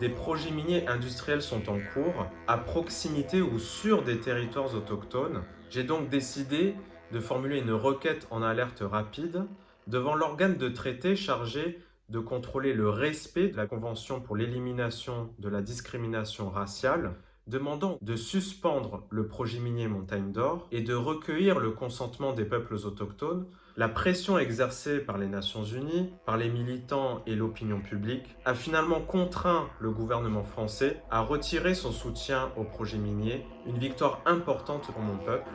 des projets miniers industriels sont en cours, à proximité ou sur des territoires autochtones. J'ai donc décidé de formuler une requête en alerte rapide devant l'organe de traité chargé de contrôler le respect de la Convention pour l'élimination de la discrimination raciale, demandant de suspendre le projet minier Montagne d'Or et de recueillir le consentement des peuples autochtones. La pression exercée par les Nations Unies, par les militants et l'opinion publique a finalement contraint le gouvernement français à retirer son soutien au projet minier, une victoire importante pour mon peuple.